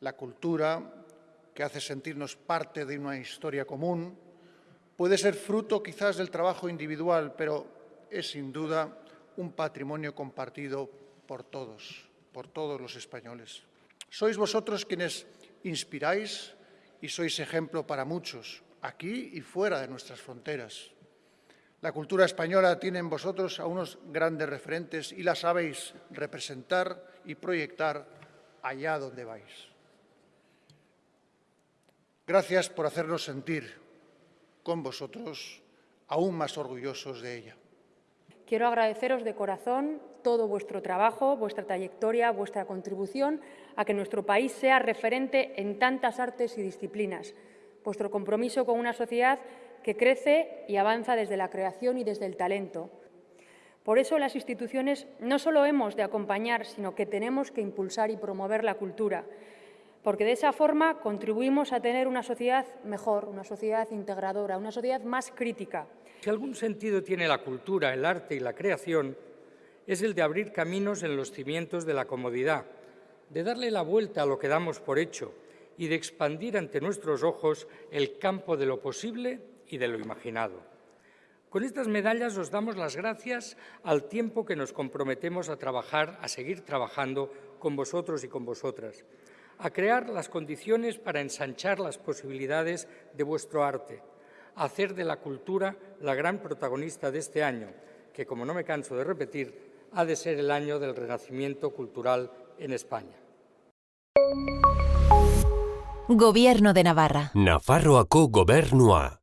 La cultura, que hace sentirnos parte de una historia común, puede ser fruto quizás del trabajo individual, pero es sin duda un patrimonio compartido por todos, por todos los españoles. Sois vosotros quienes inspiráis y sois ejemplo para muchos, aquí y fuera de nuestras fronteras. La cultura española tiene en vosotros a unos grandes referentes y la sabéis representar y proyectar allá donde vais. Gracias por hacernos sentir con vosotros aún más orgullosos de ella. Quiero agradeceros de corazón todo vuestro trabajo, vuestra trayectoria, vuestra contribución a que nuestro país sea referente en tantas artes y disciplinas, vuestro compromiso con una sociedad que crece y avanza desde la creación y desde el talento. Por eso las instituciones no solo hemos de acompañar, sino que tenemos que impulsar y promover la cultura, porque de esa forma contribuimos a tener una sociedad mejor, una sociedad integradora, una sociedad más crítica. Si algún sentido tiene la cultura, el arte y la creación, es el de abrir caminos en los cimientos de la comodidad, de darle la vuelta a lo que damos por hecho y de expandir ante nuestros ojos el campo de lo posible y de lo imaginado. Con estas medallas os damos las gracias al tiempo que nos comprometemos a trabajar, a seguir trabajando con vosotros y con vosotras, a crear las condiciones para ensanchar las posibilidades de vuestro arte, a hacer de la cultura la gran protagonista de este año, que, como no me canso de repetir, ha de ser el año del renacimiento cultural en España. Gobierno de Navarra. Nafarroako gobernua.